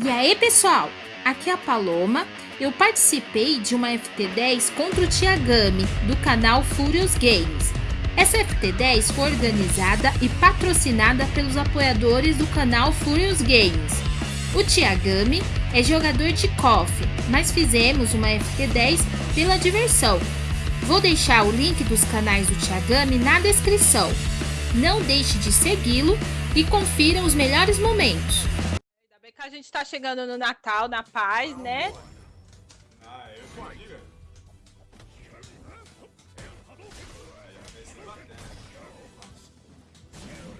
E aí pessoal, aqui é a Paloma. Eu participei de uma FT10 contra o Tiagami, do canal Furious Games. Essa FT10 foi organizada e patrocinada pelos apoiadores do canal Furious Games. O Tiagami é jogador de KOF, mas fizemos uma FT10 pela diversão. Vou deixar o link dos canais do Tiagami na descrição. Não deixe de segui-lo e confira os melhores momentos que a gente tá chegando no Natal, na paz, né? Ah, eu que diga.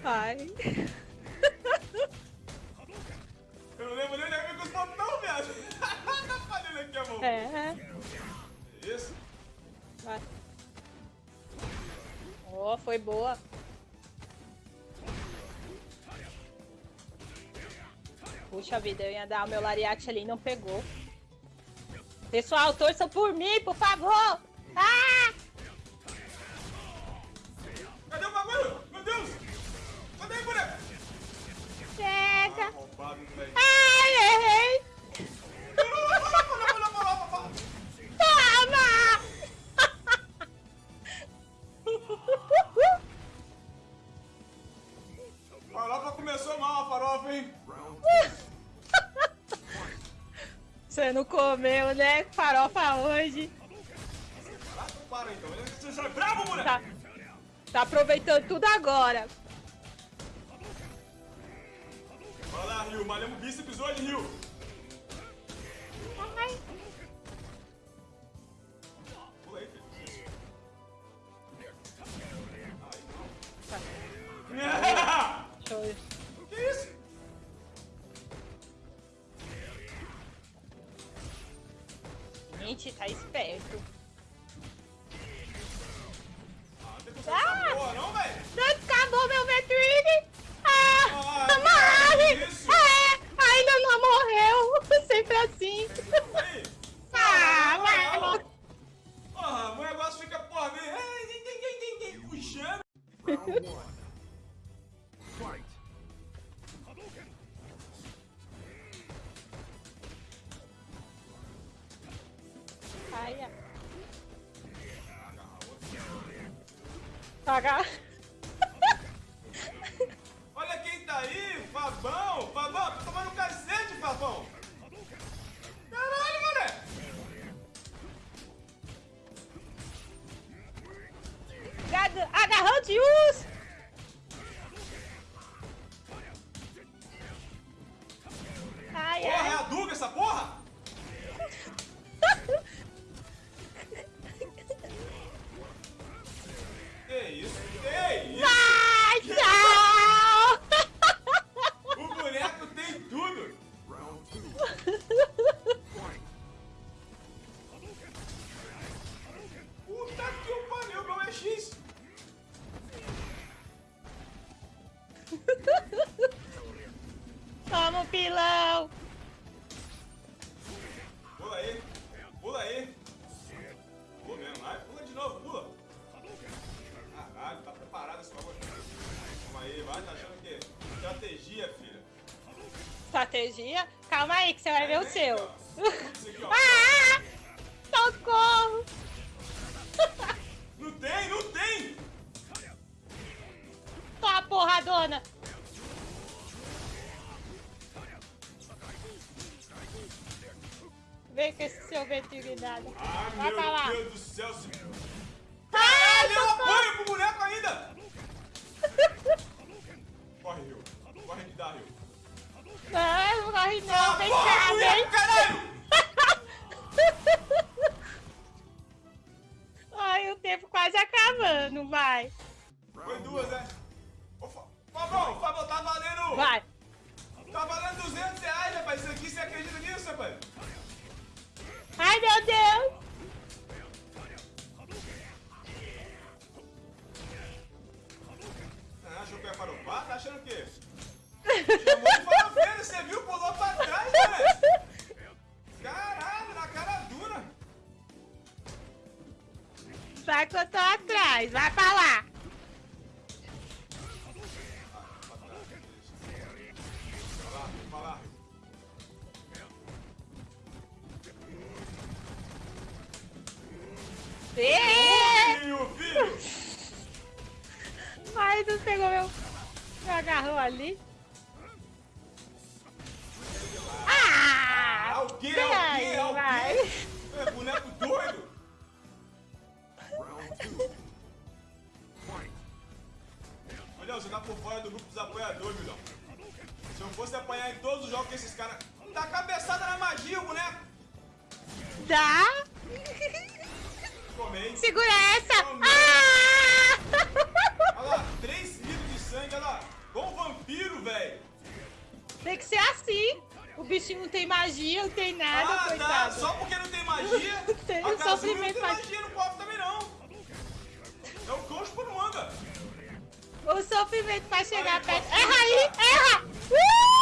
Pai. Eu não lembro nem de com os botão, viado. tá fazendo aqui a mão. É. Isso. Vai. Ó, oh, foi boa. Puxa vida, eu ia dar o meu lariate ali não pegou. Pessoal, torçam por mim, por favor! Ah! Você não comeu, né? Farofa hoje. Tá, tá aproveitando tudo agora. Vai lá, Rio, malhamos bíceps hoje, Rio! Gente, tá esperto. Pagar. Olha quem tá aí, Fabão! Fabão, tô tomando cacete, Fabão! Caralho, mané! Agarrão de urso! Vai ver o seu. Ah! Socorro! Não tem, não tem! Toma porradona! Vem com esse seu veterinário. Ai, Vai pra lá. meu Deus do céu! Se... Caralho, eu apanho pro boneco ainda! Corre, Rio. Corre que dá, Rio. Não, não corre não, Ah, vem cá, vem caralho! Ai, o tempo quase acabando, vai. Foi duas, né? Ô, Fa- Fabão, Fabão, tá valendo... Vai. Tá valendo 200 reais, rapaz. Isso aqui, você acredita nisso, rapaz? Ai, meu Deus. Ah, achou que ia farofar? Tá achando o quê? que eu tô atrás. Vai pra lá. Filho, filho. Mas não pegou meu... Me agarrou ali. Ah! O quê? O quê? O quê? É, boneco 2 milhões. Se eu fosse apanhar em todos os jogos que esses caras... Dá cabeçada na magia, boneco! Dá? Tomei. Segura essa! Tomei. Ah! Olha lá, 3 litros de sangue, olha lá. Bom vampiro, velho. Tem que ser assim. O bichinho não tem magia, não tem nada, ah, coitado. Tá. Só porque não tem magia, tem a sofrimento não tem magia, não pode sofrimento vai chegar perto. Erra aí! Erra! Uh!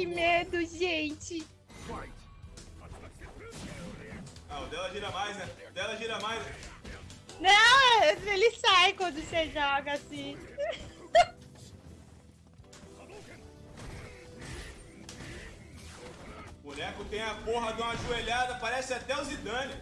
Que medo, gente. Ah, o dela gira mais, né? O dela gira mais. Não, ele sai quando você joga assim. O boneco tem a porra de uma joelhada, parece até o Zidane.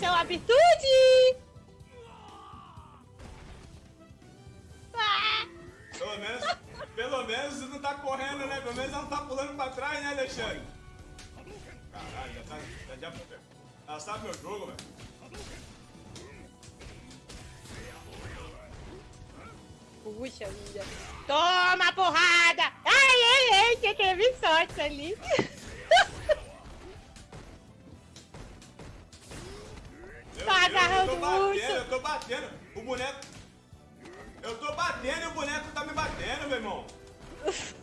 Uma virtude. Ah! Pelo menos, pelo menos não tá correndo, né? Pelo menos ela não tá pulando pra trás, né, Alexandre? Caralho, já tá. Já, já, ela sabe meu jogo, velho. Puxa vida. Toma porrada! Ai, ai, ai, que teve sorte ali. Tô batendo, eu tô batendo. O boneco. Eu tô batendo e o boneco tá me batendo, meu irmão.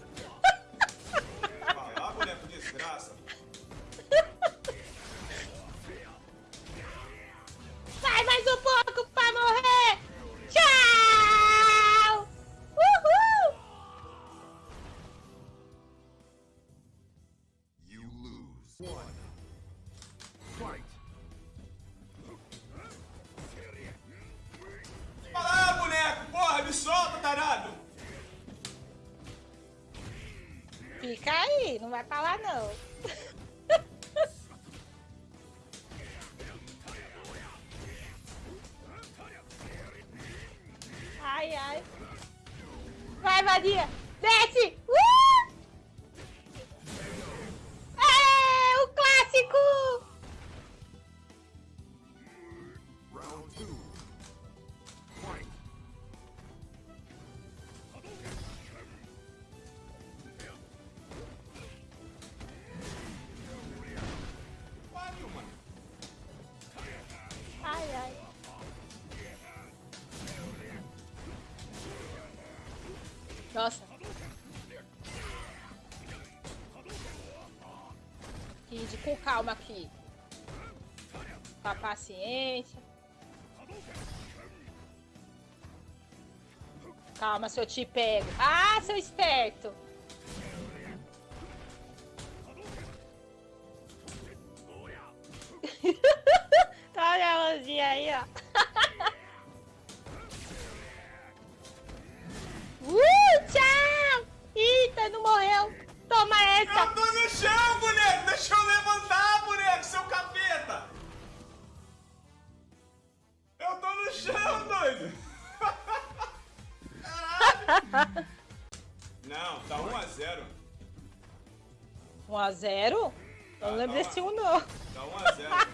vai pra lá não. Ai, ai. Vai, Vadia! Desce! Uh! Com calma aqui. Com a paciência. Calma, se eu te pego. Ah, seu esperto. Olha a mãozinha aí, ó. Uh, tchau! Eita, não morreu. Toma essa. Eu tô no chão, boneco! Deixa eu levantar, boneco, seu capeta! Eu tô no chão, doido! Caralho! Não, tá 1x0. 1 a 0 Eu não lembro desse 1 não. Tá 1x0.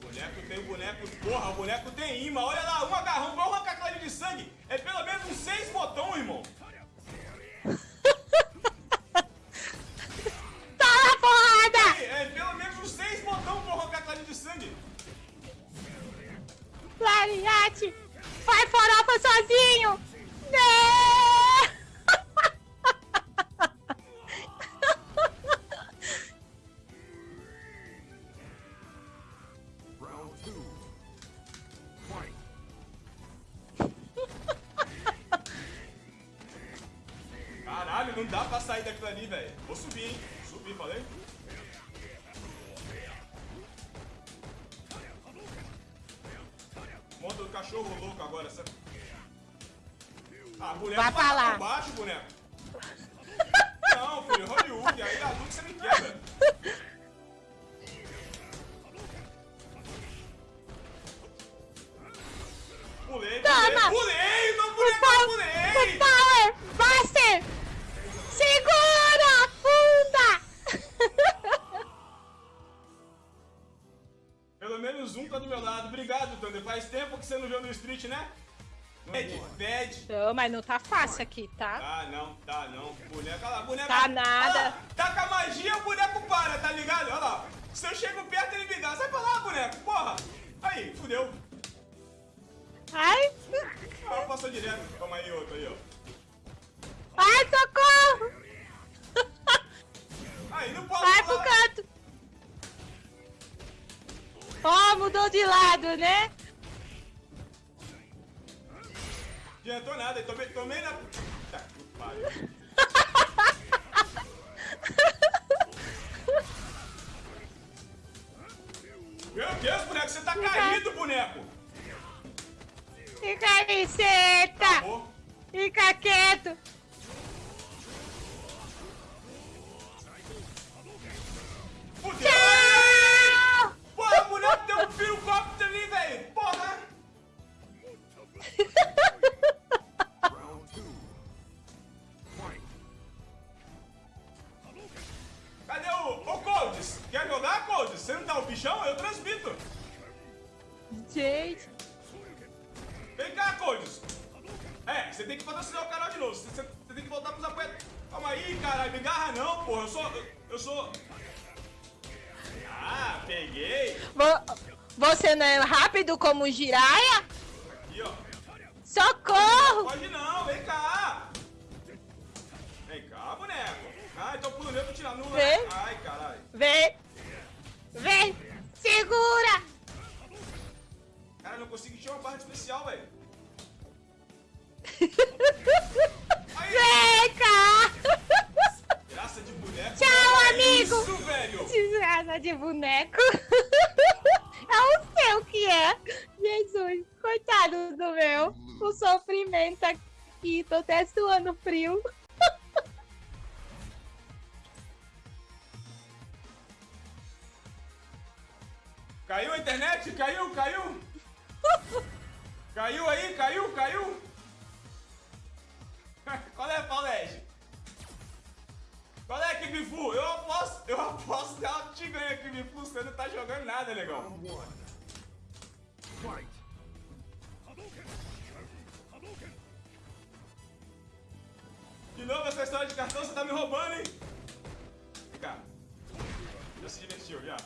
boneco tem boneco. Porra, o boneco tem imã. Olha lá, um agarrão, igual uma de sangue. É pelo menos uns seis botões, irmão. Toma porrada! É pelo menos uns seis botões pra arrancar linha de sangue. Lariate! Vai farofa sozinho! Não! Não dá pra sair daquilo ali, velho. Vou subir, hein? Subir, falei? Monta o cachorro louco agora, sabe? Ah, boneco Vai pra lá. baixo, boneco. Que você não viu no street, né? Pede, pede. Não, mas não tá fácil aqui, tá? Tá não, tá não. Boneca, olha lá, boneca. Tá nada. Tá com a magia, o boneco para, tá ligado? Olha lá. Se eu chego perto, ele me dá. Sai pra lá, boneco, porra. Aí, fudeu. Ai! Ah, passou direto. Toma aí, outro aí, ó. Ai, socorro! Aí, não posso Vai pro falar. canto! Ó, mudou de lado, né? Adiantou nada, tomei, tomei na... Tá, que pariu. Meu Deus, boneco, você tá caído, boneco. Fica aí, senta! Acabou. Fica quieto! Fudeu. Tchau! Porra, o boneco tem um pirocóptero ali, velho. Você não tá o bichão? Eu transmito. Gente! Vem cá, Coldes. É, você tem que patrocinar o canal de novo. Você, você- você tem que voltar pros apoiadores. Calma aí, caralho. Me garra não, porra. Eu sou... Eu, eu sou... Ah, peguei. Vo- Você não é rápido como o Jiraya? Aqui, ó. Socorro! Pode não, vem cá. Vem cá, boneco. Ah, então pulo meu pra tirar nula. né? Vem. Ai, caralho. Vem! Vem! Segura! Cara, eu não consigo encher uma barra especial, velho. Vem cá! graça de boneco. Tchau, Olha amigo. Isso, velho. Desgraça de boneco. É o seu que é. Jesus, coitado do meu. O sofrimento aqui. Tô até suando frio. Caiu, caiu? Aí, caiu, caiu? Qual é, Paulege? Qual é, Kibifu? Eu aposto, eu aposto que ela te ganha, Kibifu. Você não tá jogando nada, legal. Fight. De novo essa história de cartão, você tá me roubando, hein? Vem cá. Já se divertiu, já.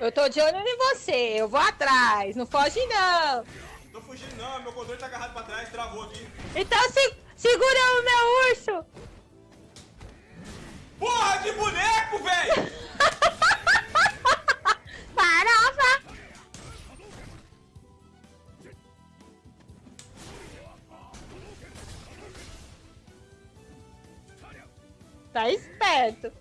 Eu tô de olho em você. Eu vou atrás. Não foge, não. Tô fugindo não, meu controle tá agarrado pra trás, travou aqui. Então se, segura o meu urso. Porra de boneco, velho! Farofa. Tá esperto.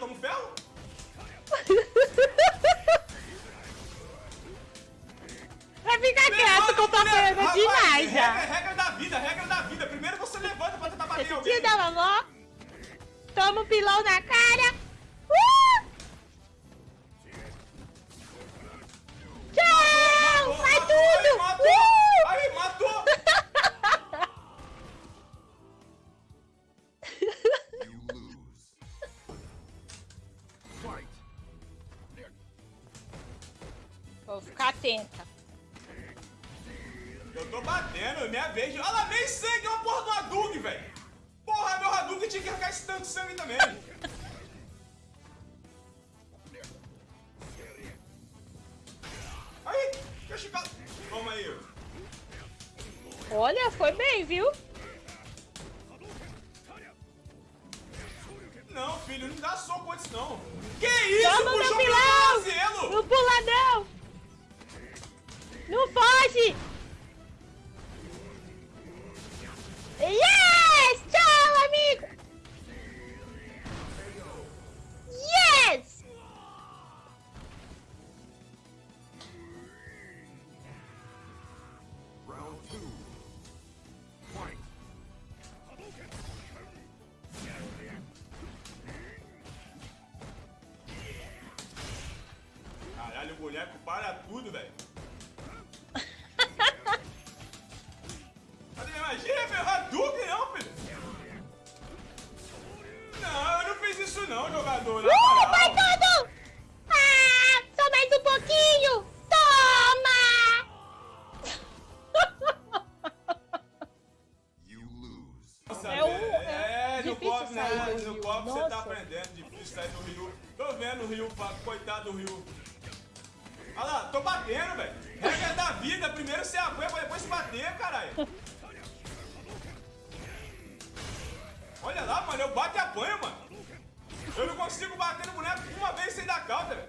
tomo ferro? Vai ficar quieto que eu tô apanhando demais já. Regra, regra da vida, regra da vida. Primeiro você levanta pra tentar bater alguém. Te dá, mamô. Toma um pilão na cara. De sangue também. Aí, ficar... Toma aí. Olha, foi bem, viu? Não, filho, não dá soco antes não. Que isso, Toma meu puxou pilão! pelo tornozelo! Não pula, não! Não foge! Boneco para tudo, velho. Cadê minha magia, meu Hadouken não, filho? Não, eu não fiz isso não, jogador. Uh, vai moral. tudo! Ah, só mais um pouquinho! Toma! You lose. Nossa, É o- velho, é é, no difícil copo, né? do No Rio. copo você tá aprendendo, difícil sair do Rio. Tô vendo o Rio, coitado do Rio. Olha lá, tô batendo, velho. Regra da vida, primeiro você apanha pra depois bater, caralho. Olha lá, mano, eu bato e apanho, mano. Eu não consigo bater no boneco uma vez sem dar calda, velho.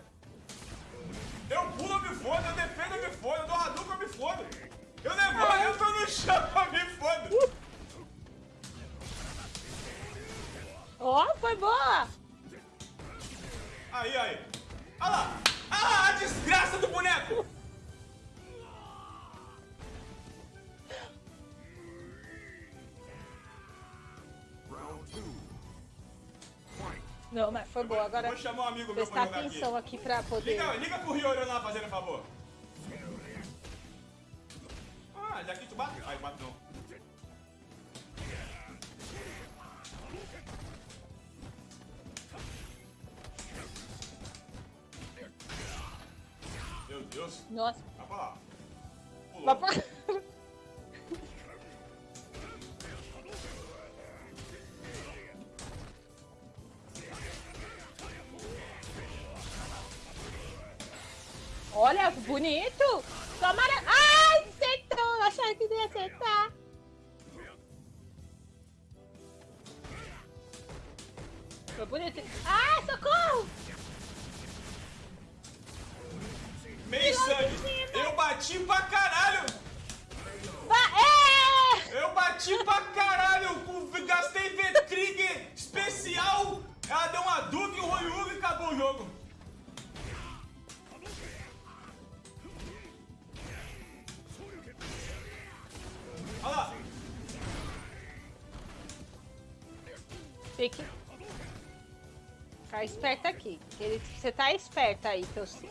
Eu pulo, eu me fodo, eu defendo, eu me fodo, eu dou Hadouken, eu me fodo. Eu levanto, eu tô no chão, eu me fodo. Ó, foi boa! Aí, aí. Olha lá. Lá a desgraça do boneco. Não, mas foi boa. Agora Vou chamar um amigo meu prestar atenção aqui. aqui pra poder... Liga, liga pro Rio lá fazendo favor. Ah, já que tu bate. Ai, bate Deus. Nossa. Vai pra lá. Pulou. Vai pra- Olha, bonito! Tomara... Ai, acertou! Achava que ia acertar. Foi bonito. Ah, socorro! Meio sangue. Eu bati pra caralho. É! Eu bati pra caralho, gastei V-Trigger especial, ela deu uma Duke, um Royuga e acabou o jogo. Olha lá, Tem que... Ficar esperto aqui. que ele- Você tá esperto aí, que eu sei.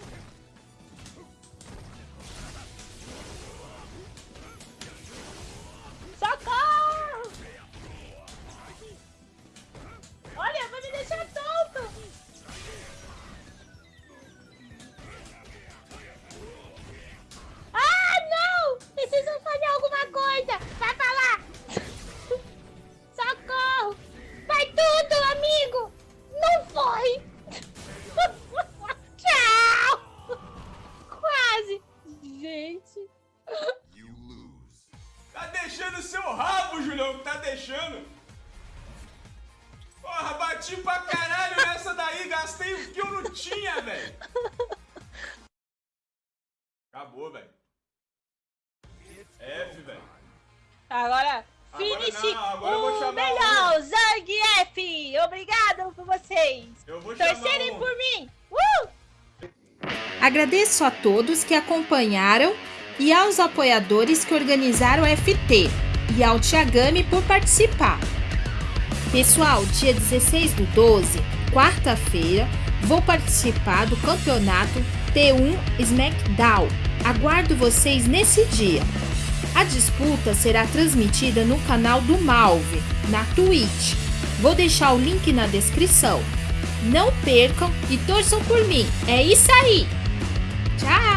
Gente! You lose. tá deixando o seu rabo, Julião, tá deixando. Porra, bati pra caralho nessa daí, gastei o que eu não tinha, velho. Acabou, velho. F, velho. Agora, Agora finish não, agora eu vou o melhor! Zang F! Obrigado por vocês! Eu vou Torcerem um... por mim! Uh! Agradeço a todos que acompanharam e aos apoiadores que organizaram o FT e ao Tiagami por participar. Pessoal, dia 16 do 12, quarta-feira, vou participar do campeonato T1 SmackDown. Aguardo vocês nesse dia. A disputa será transmitida no canal do Malve, na Twitch. Vou deixar o link na descrição. Não percam e torçam por mim. É isso aí! Tchau!